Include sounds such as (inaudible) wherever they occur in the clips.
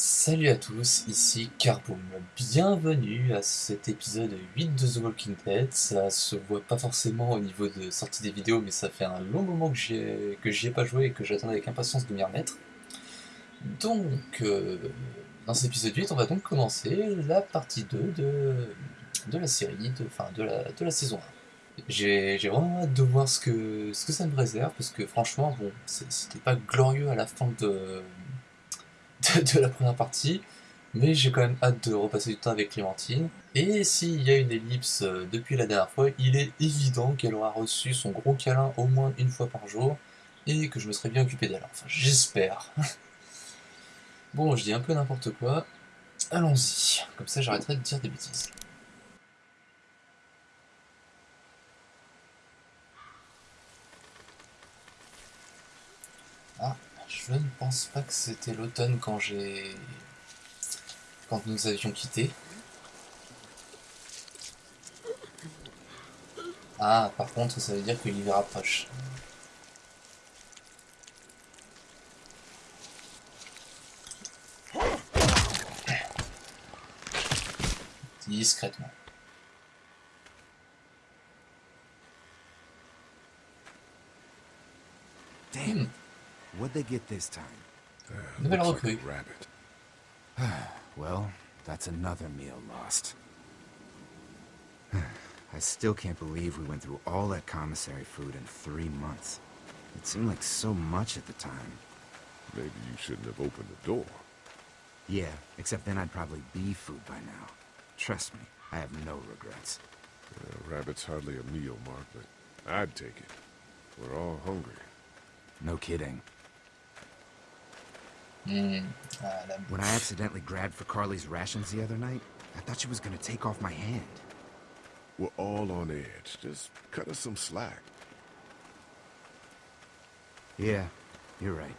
Salut à tous, ici Carboom. Bienvenue à cet épisode 8 de The Walking Dead. Ça se voit pas forcément au niveau de sortie des vidéos, mais ça fait un long moment que j'y ai, pas joué et que j'attends avec impatience de m'y remettre. Donc, euh, dans cet épisode 8, on va donc commencer la partie 2 de, la série, de, enfin de la, de la saison 1. J'ai vraiment hâte de voir ce que, ce que ça me réserve, parce que franchement, bon, c'était pas glorieux à la fin de de, la première partie, mais j'ai quand même hâte de repasser du temps avec Clémentine. Et s'il y a une ellipse euh, depuis la dernière fois, il est évident qu'elle aura reçu son gros câlin au moins une fois par jour, et que je me serais bien occupé d'elle. Enfin, j'espère. (laughs) bon, je dis un peu n'importe quoi. Allons-y, comme ça j'arrêterai de dire des bêtises. Je ne pense pas que c'était l'automne quand j'ai... quand nous avions quitté. Ah, par contre, ça veut dire que l'hiver approche. Discrètement. Damn. What'd they get this time? Uh, looks like a rabbit. (sighs) well, that's another meal lost. (sighs) I still can't believe we went through all that commissary food in three months. It seemed like so much at the time. Maybe you shouldn't have opened the door. Yeah, except then I'd probably be food by now. Trust me, I have no regrets. Uh, rabbit's hardly a meal, Mark, but I'd take it. We're all hungry. No kidding. Mm, when I accidentally grabbed for Carley's rations the other night, I thought she was gonna take off my hand. We're all on edge. Just cut us some slack. Yeah, you're right.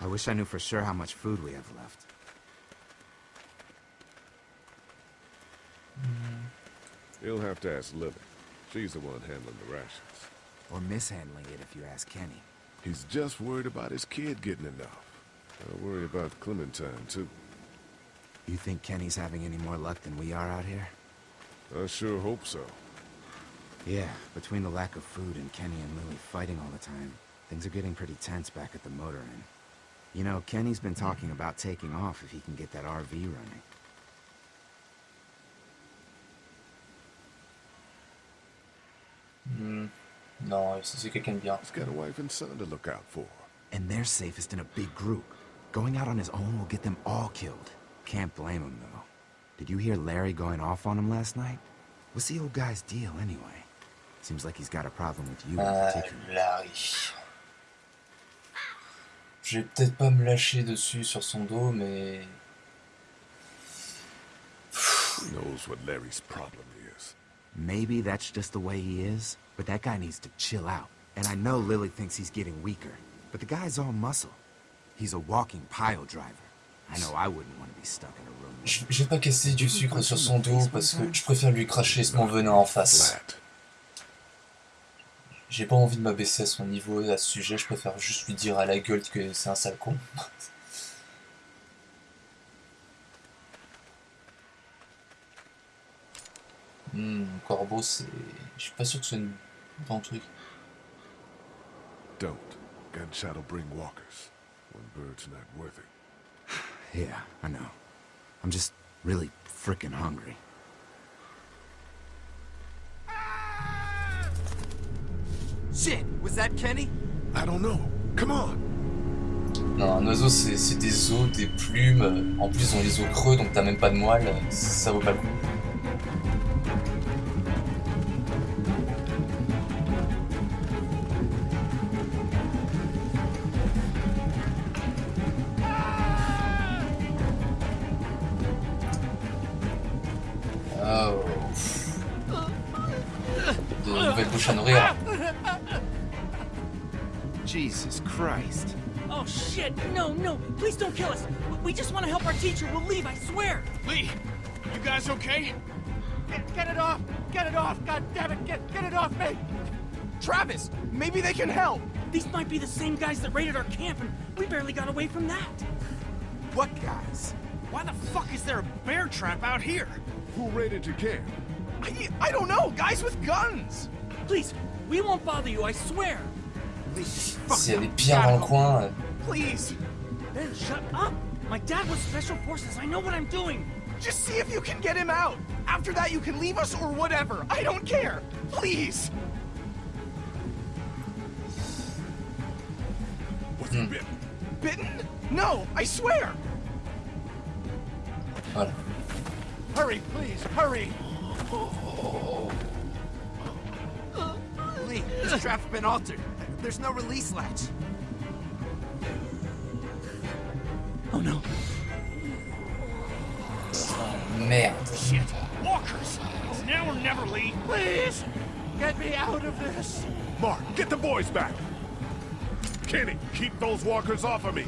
I wish I knew for sure how much food we have left. Mm. You'll have to ask Lilly. She's the one handling the rations. Or mishandling it if you ask Kenny. He's just worried about his kid getting enough. I worry about Clementine, too. You think Kenny's having any more luck than we are out here? I sure hope so. Yeah, between the lack of food and Kenny and Lilly fighting all the time, things are getting pretty tense back at the motor inn. You know, Kenny's been talking about taking off if he can get that RV running. Hmm. Non, c'est quelqu'un de bien. He's got a wife and son to look out for. And they're safest in a big group. Going out on his own will get them all killed. Can't blame him, though. Did you hear Larry going off on him last night? What's the old guy's deal, anyway? Seems like he's got a problem with you uh, Larry. Je vais peut-être pas me lâcher dessus sur son dos, mais... Who knows what Larry's problem is? Maybe that's just the way he is, but that guy needs to chill out. And I know Lilly thinks he's getting weaker, but the guy's all muscle. He's a walking pile driver. I know I wouldn't want to be stuck in a room. Vais pas casser du sucre sur son dos parce que je préfère lui cracher mon venin en face. J'ai pas envie de m'abaisser à son niveau à ce sujet, je préfère juste lui dire à la gueule que c'est un sale con. (laughs) Hmm, corbeau, c'est... Je suis pas sûr que c'est un bon truc. Don't. Gunshot'll bring walkers. One bird's not worth it. (sighs) yeah, I know. I'm just really freaking hungry. Shit! Was that Kenny? I don't know. Come on! Non, un oiseau c'est des os, des plumes, en plus ils ont les os creux donc t'as même pas de moelle, ça vaut pas le coup. Jesus Christ. Oh shit! No, no! Please don't kill us! We just want to help our teacher. We'll leave, I swear! Lee! You guys okay? Get, get it off! Get it off! God damn it! Get, get it off me! Travis! Maybe they can help! These might be the same guys that raided our camp, and we barely got away from that. What guys? Why the fuck is there a bear trap out here? Who raided your camp? I, I don't know. Guys with guns. Please, we won't bother you, I swear. Please, S'il y a des pierres dans le coin, Please, Ben, shut up. My dad was special forces. I know what I'm doing. just see if you can get him out. After that, you can leave us or whatever. I don't care. Please. Was he bit? Hmm. Bitten? No, I swear. voilà. Hurry, please, hurry. Lee, this trap's been altered. There's no release latch. Oh no. Merde. Shit. Walkers. It's now or never, Lee. Please, get me out of this. Mark, get the boys back! Kenny, keep those walkers off of me!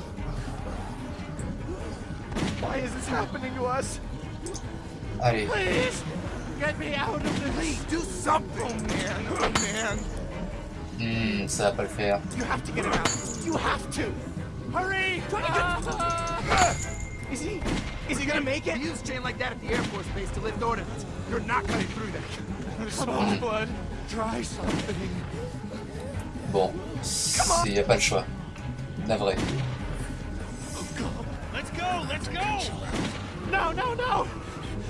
Why is this happening to us? Please, get me out of this. Lee, do something. Oh man, oh man. Hmm, ça va pas le faire. You have to get him out. You have to. Hurry. Is he? Is he gonna make it? use chain like that at the Air Force Base to lift ordnance. You're not cutting through that. There's so much blood. Try something. Bon, il y a pas le choix. Navré. Let's go, let's go. No, no, no.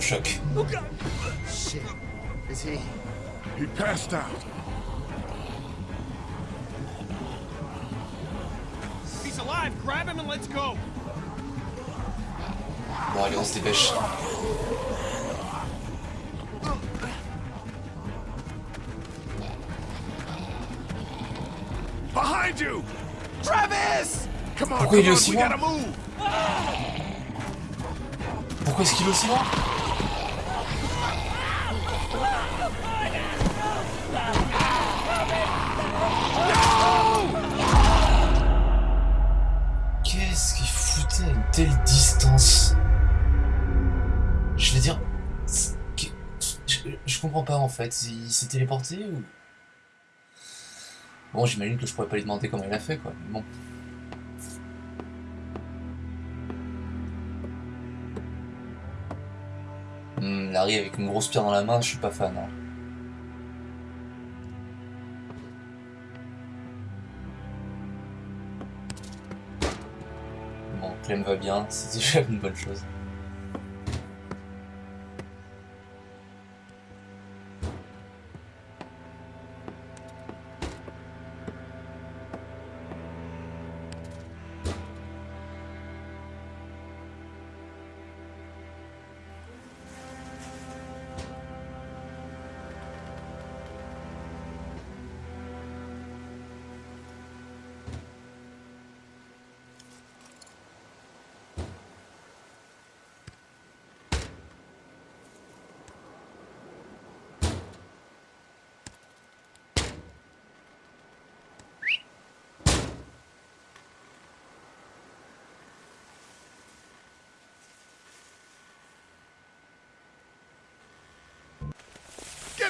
le choc. Shit. Is he? He passed out. He's alive, grab him and let's go. Bon, allez, on se dépêche. Behind you! Travis! Come on, Pourquoi il est come on, aussi we loin gotta move! Pourquoi est-ce qu'il est aussi loin comprends pas en fait, il s'est téléporté ou... Bon, j'imagine que je pourrais pas lui demander comment il a fait quoi, mais bon. Hmm, Larry avec une grosse pierre dans la main, je suis pas fan. hein. Bon, Clem va bien, (laughs) c'est déjà une bonne chose.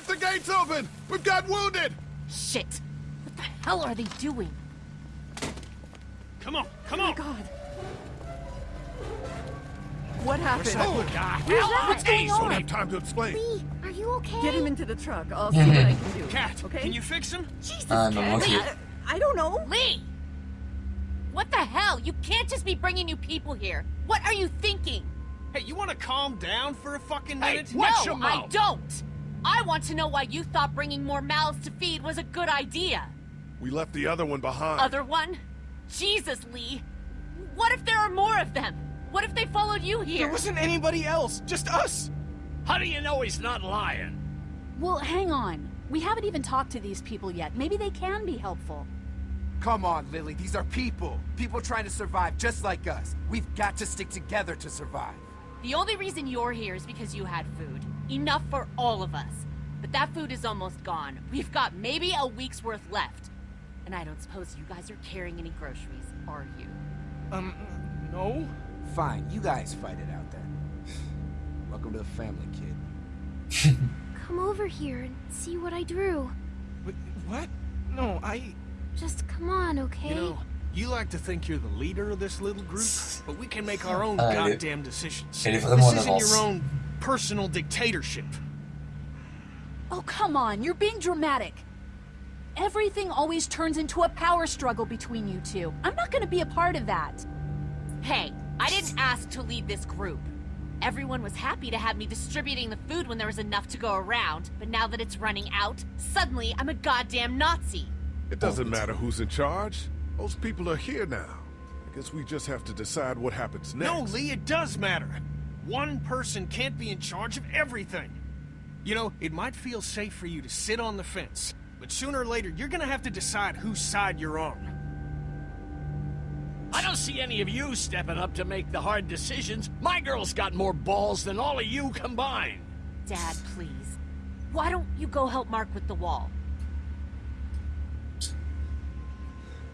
Get the gates open! We've got wounded! Shit! What the hell are they doing? Come on, come on. Oh God. What happened? Oh, hell? What's Hey, going Don't on? have time to explain. Lee, are you okay? Get him into the truck. I'll see what I can do. Kat, okay? can you fix him? Jesus, Ah non, Kat. I, I don't know. Lee! What the hell? You can't just be bringing new people here. What are you thinking? Hey, you want to calm down for a fucking minute? Watch no, your I don't. I want to know why you thought bringing more mouths to feed was a good idea. We left the other one behind. Other one? Jesus, Lee. What if there are more of them? What if they followed you here? There wasn't anybody else, just us. How do you know he's not lying? Well, hang on. We haven't even talked to these people yet. Maybe they can be helpful. Come on, Lilly. These are people. People trying to survive just like us. We've got to stick together to survive. The only reason you're here is because you had food. Enough for all of us. But that food is almost gone. We've got maybe a week's worth left. And I don't suppose you guys are carrying any groceries, are you? Um, no? Fine, you guys fight it out then. Welcome to the family, kid. (laughs) Come over here and see what I drew. Wait, what? No, I... Just come on, okay? You know, you like to think you're the leader of this little group, (laughs) but we can make our own Ah, goddamn decisions. elle est vraiment en this isn't your own personal dictatorship. Oh, come on. You're being dramatic. Everything always turns into a power struggle between you two. I'm not gonna be a part of that. Hey, I didn't ask to lead this group. Everyone was happy to have me distributing the food when there was enough to go around, but now that it's running out, suddenly I'm a goddamn Nazi. It doesn't matter who's in charge. Those people are here now. I guess we just have to decide what happens next. No, Lee, it does matter. One person can't be in charge of everything. You know, it might feel safe for you to sit on the fence, but sooner or later, you're gonna have to decide whose side you're on. I don't see any of you stepping up to make the hard decisions. My girl's got more balls than all of you combined. Dad, please. Why don't you go help Mark with the wall?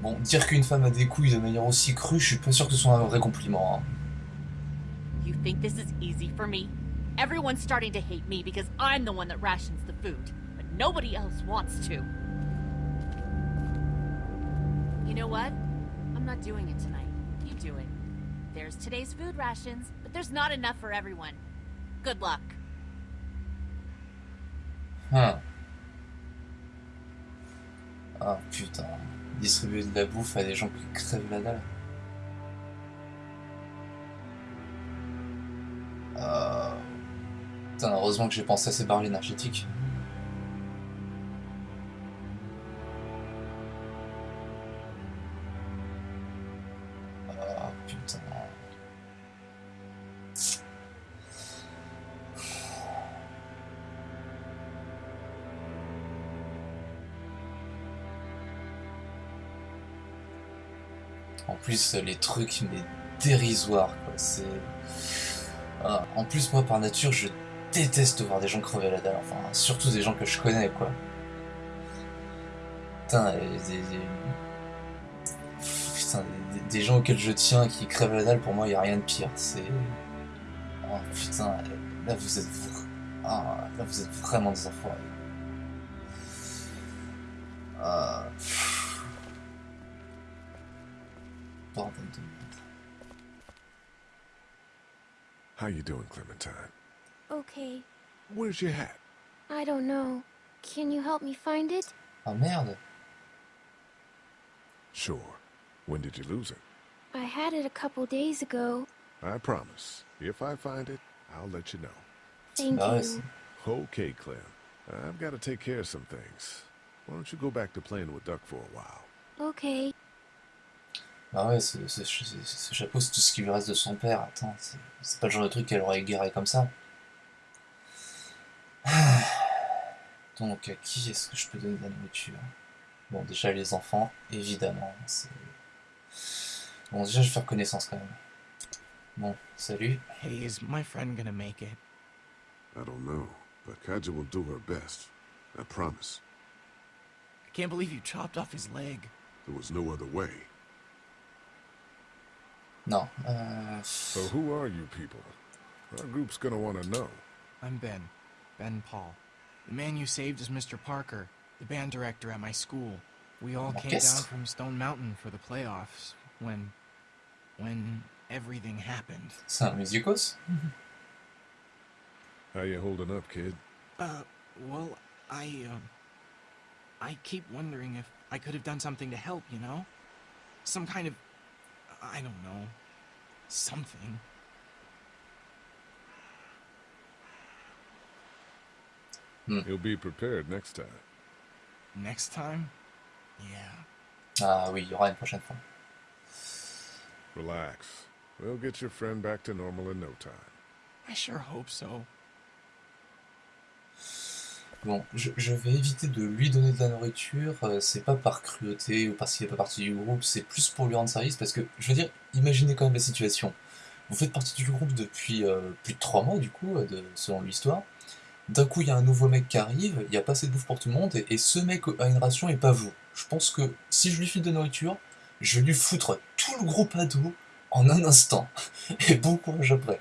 Bon, dire qu'une femme a des couilles de manière aussi crue, je suis pas sûr que ce soit un vrai compliment. hein. You think this is easy for me? Everyone's starting to hate me because I'm the one that rations the food, but nobody else wants to. You know what? I'm not doing it tonight. You do it. There's today's food rations, but there's not enough for everyone. Good luck. Hum. Ah putain. Distribuer de la bouffe à des gens qui crèvent la dalle. Putain, heureusement que j'ai pensé à ces barres énergétiques. Ah putain. En plus, les trucs, mais dérisoires, quoi. C'est. Ah, en plus, moi, par nature, je déteste voir des gens crever la dalle. Enfin, surtout des gens que je connais, quoi. Putain, des, des- Putain, des, gens auxquels je tiens qui crèvent la dalle, pour moi, il a rien de pire. C'est. Oh putain, là, vous êtes. Ah, là, vous êtes vraiment des enfoirés. Ah. Bordel de merde. How you doing, Clementine? Okay. Where's your hat? I don't know. Can you help me find it? Ah merde. Sure. When did you lose it? I had it a couple days ago. I promise. If I find it, I'll let you know. Thank you. Okay, Clem. I've got to take care of some things. Why don't you go back to playing with Duck for a while? Okay. Ah ouais, ce, ce- ce- ce chapeau, c'est tout ce qui lui reste de son père. Attends, c'est c'est pas le genre de truc qu'elle aurait égaré comme ça. (sighs) Donc, à qui est-ce que je peux donner de la nourriture? Bon, déjà les enfants, évidemment. Bon, déjà, je vais faire connaissance quand même. Bon, salut. Hey, is my friend gonna make it? I don't know, but Kaja will do her best. I promise. I can't believe you chopped off his leg. There was no other way. Non. Euh... So who are you people? Our group's gonna want to know. I'm Ben. Ben Paul. The man you saved is Mr. Parker, the band director at my school. We all came down from Stone Mountain for the playoffs when. when everything happened. C'est un musicos (laughs) How you holding up, kid? Uh, well, I, um. I keep wondering if I could have done something to help, you know? Some kind of. I don't know. Something. You'll be prepared next time. Next time? Yeah. Ah oui, il y aura une prochaine fois. Relax. We'll get your friend back to normal in no time. I sure hope so. Bon, je, je vais éviter de lui donner de la nourriture, euh, c'est pas par cruauté ou parce qu'il n'est pas partie du groupe, c'est plus pour lui rendre service parce que, je veux dire, imaginez quand même la situation. Vous faites partie du groupe depuis euh, plus de 3 mois, du coup, euh, de, selon l'histoire. D'un coup, il y a un nouveau mec qui arrive, il n'y a pas assez de bouffe pour tout le monde, et, ce mec a une ration et pas vous. Je pense que si je lui file de nourriture, je vais lui foutre tout le groupe à dos en un instant. (laughs) Et bon courage après.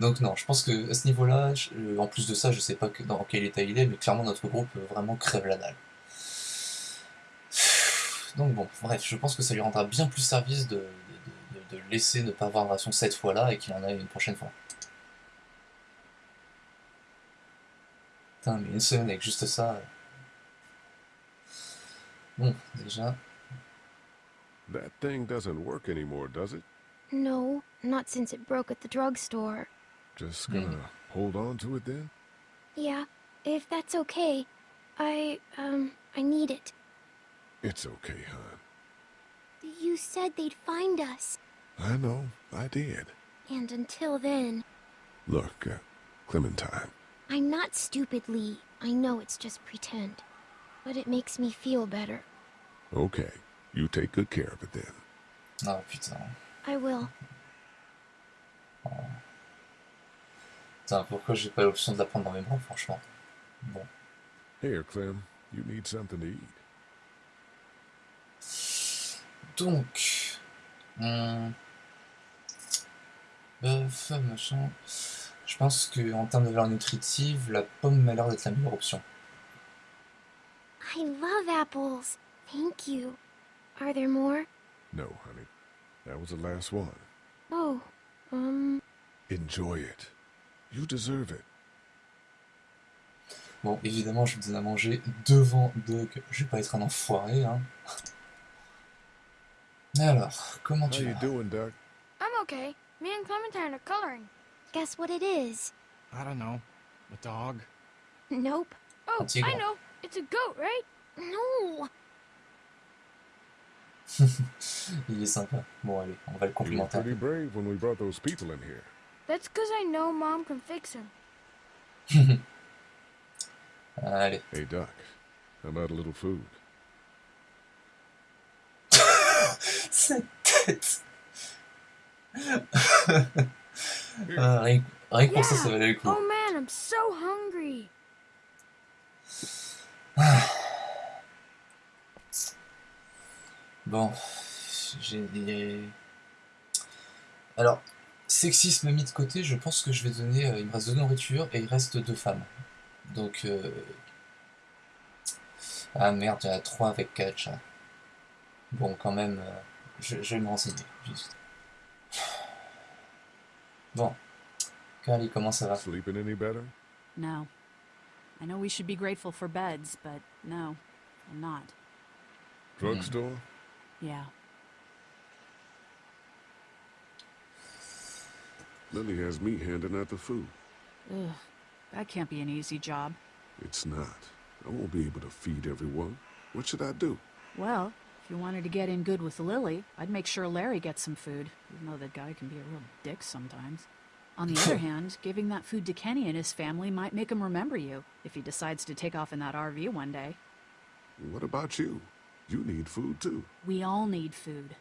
Donc non, je pense que à ce niveau-là, euh, en plus de ça, je sais pas dans quel état il est, mais clairement notre groupe euh, vraiment crève la dalle. Donc bon, bref, je pense que ça lui rendra bien plus service de, de, de- laisser ne pas avoir de ration cette fois-là et qu'il en ait une prochaine fois. Putain, mais une semaine avec juste ça. Bon, déjà. That thing doesn't work anymore, does it? No, not since it broke at the drugstore. Just gonna hold on to it then? Yeah, if that's okay. I, um, I need it. It's okay, hon. You said they'd find us. I know, I did. And until then, Look, uh, Clementine, I'm not stupid, Lee. I know it's just pretend. But it makes me feel better. okay, you take good care of it then. Ah putain. I will. Putain, pourquoi j'ai pas l'option de la prendre dans mes bras, franchement. Bon. Here, Clem, you need something to eat. Donc. hum, Bœuf, machin. Je pense que en termes de valeur nutritive, la pomme m'a l'air d'être la meilleure option. I love apples. Thank you. Are there more? No, honey. That was the last one. Oh, um, Enjoy it. You deserve it. Bon, évidemment, je vous donne à manger devant Doug. Je vais pas être un enfoiré, hein. Alors, comment How tu you vas? doing, Doc? I'm okay. Me and Clementine are coloring. Guess what it is? I don't know. A dog? Nope. Oh, I know. It's a goat, right? No. Il est sympa. Bon, allez, on va le You were complimenter. pretty brave when we brought those people in here. That's because I know Mom can fix him. (laughs) Allez. Hey, Duck, how about a little food? (laughs) Cette tête (laughs) Ah, rien, rien que pour ça, ça valait le coup. Oh man, I'm so hungry. (sighs) Bon, j'ai... Alors, sexisme mis de côté, je pense que je vais donner... euh, il me reste deux nourritures et il reste deux femmes. Donc... euh, Ah merde, il y en a trois avec catch. Bon, quand même, euh, je, je vais me renseigner, juste. Bon. Carley, comment ça va Sleeping any better? No. I know we should be grateful for beds, but no, I'm not. Drugstore? Yeah. Lilly has me handing out the food. Ugh, that can't be an easy job. It's not. I won't be able to feed everyone. What should I do? Well, if you wanted to get in good with Lilly, I'd make sure Larry gets some food, even though that guy can be a real dick sometimes. On the other (laughs) hand, giving that food to Kenny and his family might make him remember you if he decides to take off in that RV one day. What about you? You need food too. We all need food.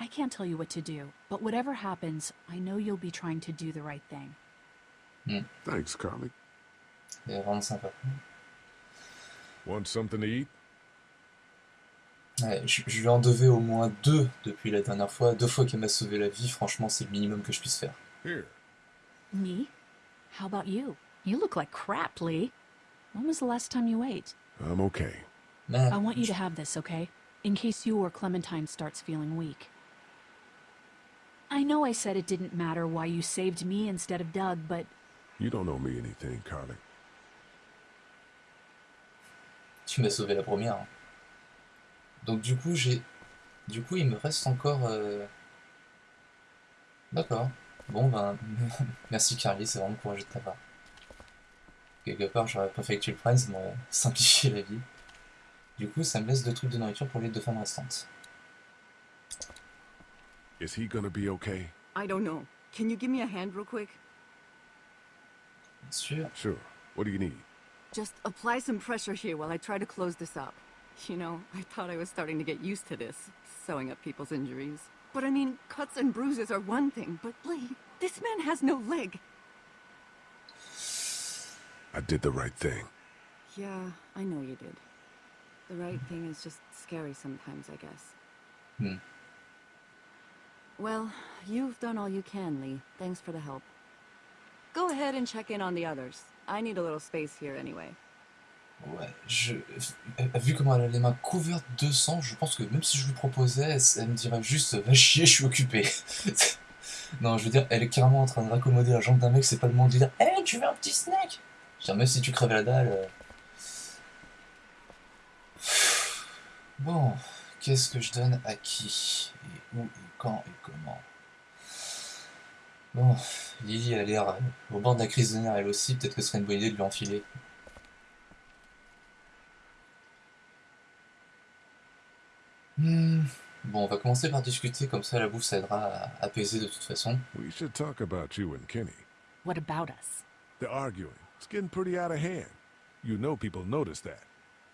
I can't tell you what to do, but whatever happens, I know you'll be trying to do the right thing. Hmm. Thanks, Carley. C'est vraiment sympa. Want something to eat? Ouais, je, je lui en devais au moins deux depuis la dernière fois. Deux fois qu'elle m'a sauvé la vie, franchement, c'est le minimum que je puisse faire. Here. Me? How about you? You look like crap, Lee. When was the last time you ate? I'm okay. Man, I want you to have this, okay? In case you or Clementine starts feeling weak. I know I said it didn't matter why you saved me instead of Doug, but You don't owe me anything, Carly. tu m'as sauvé la première. Donc du coup, j'ai... Du coup, il me reste encore... euh, D'accord. Bon, ben... (laughs) Merci Carly, c'est vraiment courageux de ta part. Quelque part, j'aurais préféré que tu le prennes, ça m'aurait (laughs) simplifié la vie. Du coup, ça me laisse deux trucs de nourriture pour les deux femmes restantes. Is he gonna be okay? I don't know. Can you give me a hand real quick? Bien sûr. Sure. What do you need? Just apply some pressure here while I try to close this up. (laughs) You know, I thought I was starting to get used to this, sewing up people's injuries. But I mean, cuts and bruises are one thing, but Lee, this man has no leg. I did the right thing. Yeah, I know you did. The right thing is just scary sometimes, I guess. Hmm. Well, you've done all you can, Lee. Thanks for the help. Go ahead and check in on the others. I need a little space here anyway. Ouais, je, vu comment elle a les mains couvertes de sang, je pense que même si je lui proposais, elle me dirait juste va chier, je suis occupé. (laughs) non, je veux dire, elle est carrément en train de raccommoder la jambe d'un mec, c'est pas le moment de dire Hé, tu veux un petit snack? Je veux dire, même si tu crèves la dalle. Euh. Bon, qu'est-ce que je donne à qui Et où et quand et comment? Bon, Lily a l'air euh, au bord de la crise de nerfs elle aussi, peut-être que ce serait une bonne idée de lui enfiler. Hmm. Bon, on va commencer par discuter, comme ça la bouffe ça aidera à apaiser de toute façon. We should talk about you and Kenny. What about us? They're arguing. It's getting pretty out of hand. You know people notice that.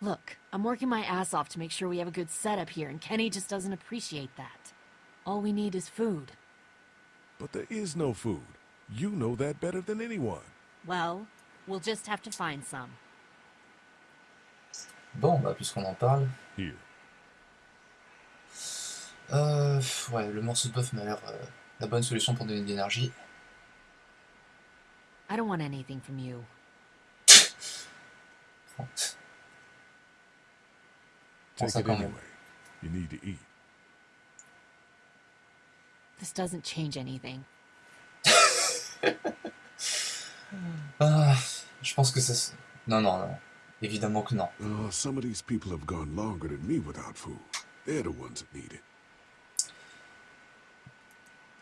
Look, I'm working my ass off to make sure we have a good setup here, and Kenny just doesn't appreciate that. All we need is food. But there is no food. You know that better than anyone. Well, we'll just have to find some. Bon, bah, puisqu'on en parle. Here. Euh, ouais, le morceau de bœuf m'a l'air euh, la bonne solution pour donner de l'énergie. I don't want anything from you. Take it anyway. You need to eat. This doesn't change anything. (laughs) ah, je pense que ça... Non, non, non. Évidemment que non. Oh, some of these people have gone longer than me without food. They're the ones that need it.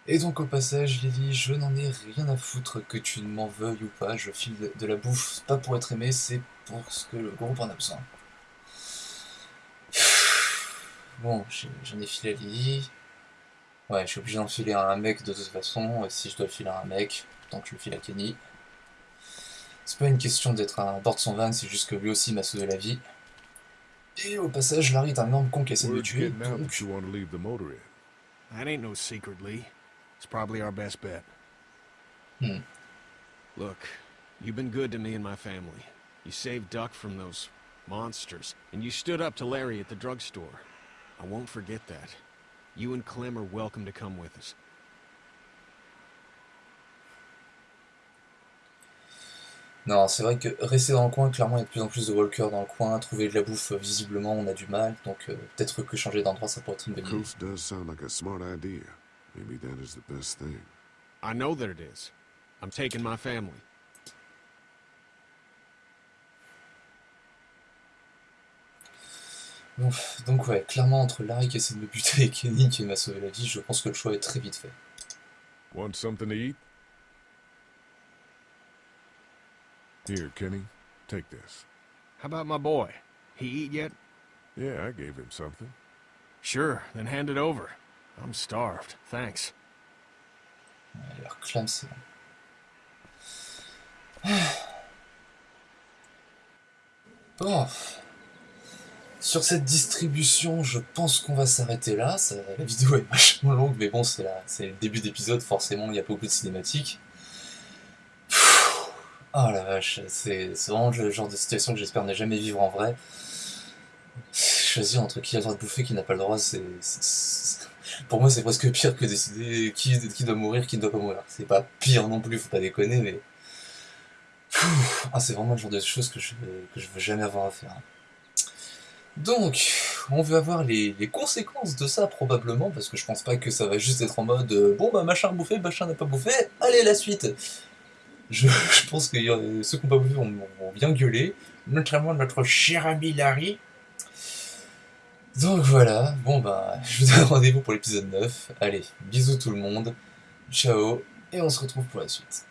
Et donc au passage, Lily, je n'en ai rien à foutre que tu m'en veuilles ou pas, je file de la bouffe, pas pour être aimé, c'est pour ce que le groupe en a besoin. (sighs) Bon, j'en ai filé à Lily. Ouais, je suis obligé d'en filer à un mec de toute façon, et si je dois le filer à un mec, tant que je le file à Kenny. C'est pas une question d'être à bord de son van, c'est juste que lui aussi m'a sauvé la vie. Et au passage, Larry est un énorme con qui essaie de me tuer, donc... That ain't no secret, Lee. It's probably our best bet. Hmm. Look, you've been good to me and my family. You saved Duck from those monsters, and you stood up to Larry at the drugstore. I won't forget that. You and Clem are welcome to come with us. Non, c'est vrai que rester dans le coin, clairement, il y a de plus en plus de walkers dans le coin. Trouver de la bouffe, visiblement, on a du mal. Donc, euh, peut-être que changer d'endroit, ça pourrait être une bonne idée. Maybe that is the best thing. I know that it is. I'm taking my family. Donc ouais, clairement entre Larry qui essaie de me buter et Kenny qui m'a sauvé la vie, je pense que le choix est très vite fait. Want something to eat? Here, Kenny, take this. How about my boy? He eat yet? Yeah, I gave him something. Sure, then hand it over. I'm starved, thanks. Bon. (sighs) Sur cette distribution, je pense qu'on va s'arrêter là. la vidéo est vachement longue, mais bon, c'est le début d'épisode, forcément, il y a beaucoup de cinématiques. Oh la vache, c'est vraiment le genre de situation que j'espère ne jamais vivre en vrai. Choisir entre qui a le droit de bouffer, qui n'a pas le droit, c'est pour moi, c'est presque pire que décider qui, qui doit mourir, qui ne doit pas mourir. C'est pas pire non plus, faut pas déconner, mais... Ah, c'est vraiment le genre de choses que je, veux jamais avoir à faire. Donc, on va voir les, conséquences de ça probablement, parce que je pense pas que ça va juste être en mode euh, bon bah machin a bouffé, machin n'a pas bouffé, allez la suite Je, (laughs) pense que ceux qui n'ont pas bouffé vont, vont, bien gueuler, notamment notre cher ami Larry, donc voilà, bon bah, je vous donne rendez-vous pour l'épisode 9. Allez, bisous tout le monde, ciao, et on se retrouve pour la suite.